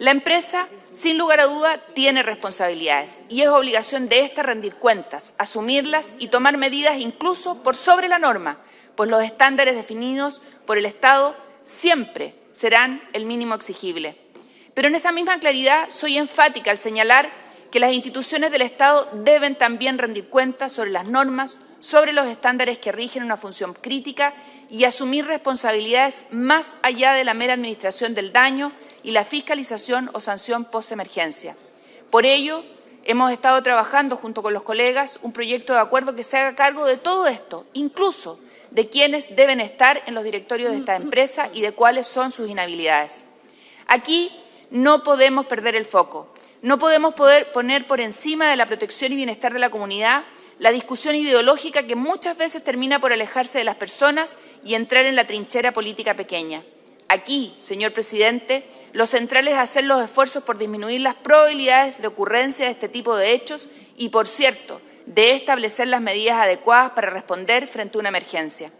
La empresa, sin lugar a duda, tiene responsabilidades y es obligación de ésta rendir cuentas, asumirlas y tomar medidas incluso por sobre la norma, pues los estándares definidos por el Estado siempre serán el mínimo exigible. Pero en esta misma claridad soy enfática al señalar que las instituciones del Estado deben también rendir cuentas sobre las normas, sobre los estándares que rigen una función crítica y asumir responsabilidades más allá de la mera administración del daño y la fiscalización o sanción post-emergencia. Por ello, hemos estado trabajando junto con los colegas un proyecto de acuerdo que se haga cargo de todo esto, incluso de quienes deben estar en los directorios de esta empresa y de cuáles son sus inhabilidades. Aquí no podemos perder el foco. No podemos poder poner por encima de la protección y bienestar de la comunidad la discusión ideológica que muchas veces termina por alejarse de las personas y entrar en la trinchera política pequeña. Aquí, señor presidente, lo central es hacer los esfuerzos por disminuir las probabilidades de ocurrencia de este tipo de hechos y, por cierto, de establecer las medidas adecuadas para responder frente a una emergencia.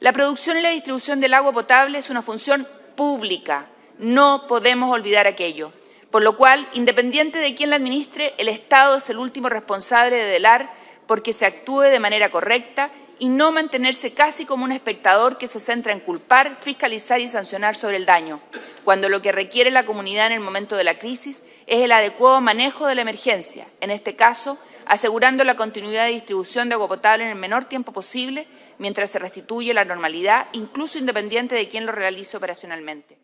La producción y la distribución del agua potable es una función pública. No podemos olvidar aquello. Por lo cual, independiente de quién la administre, el Estado es el último responsable de velar porque se actúe de manera correcta y no mantenerse casi como un espectador que se centra en culpar, fiscalizar y sancionar sobre el daño, cuando lo que requiere la comunidad en el momento de la crisis es el adecuado manejo de la emergencia, en este caso, asegurando la continuidad de distribución de agua potable en el menor tiempo posible mientras se restituye la normalidad, incluso independiente de quién lo realice operacionalmente.